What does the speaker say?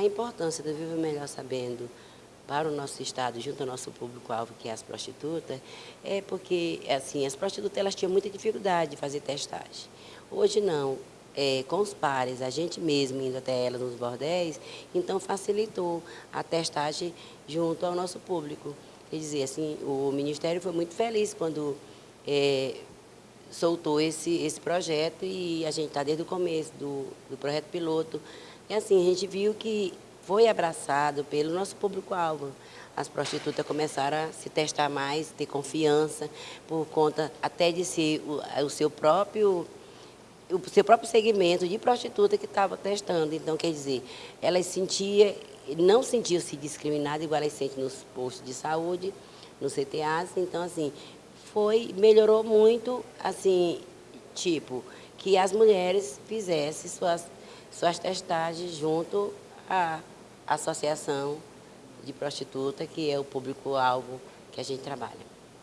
A importância do Viva Melhor Sabendo para o nosso estado, junto ao nosso público-alvo, que é as prostitutas, é porque, assim, as prostitutas elas tinham muita dificuldade de fazer testagem. Hoje não, é, com os pares, a gente mesmo indo até elas nos bordéis, então facilitou a testagem junto ao nosso público. Quer dizer, assim, o Ministério foi muito feliz quando é, soltou esse, esse projeto e a gente está desde o começo do, do projeto piloto. E assim, a gente viu que foi abraçado pelo nosso público-alvo. As prostitutas começaram a se testar mais, ter confiança, por conta até de ser o, o seu próprio o seu próprio segmento de prostituta que estava testando. Então, quer dizer, elas sentiam, não sentiam-se discriminadas, igual elas sentem nos postos de saúde, no CTAs. Então, assim, foi, melhorou muito, assim, tipo, que as mulheres fizessem suas, suas testagens junto à associação de prostituta, que é o público-alvo que a gente trabalha.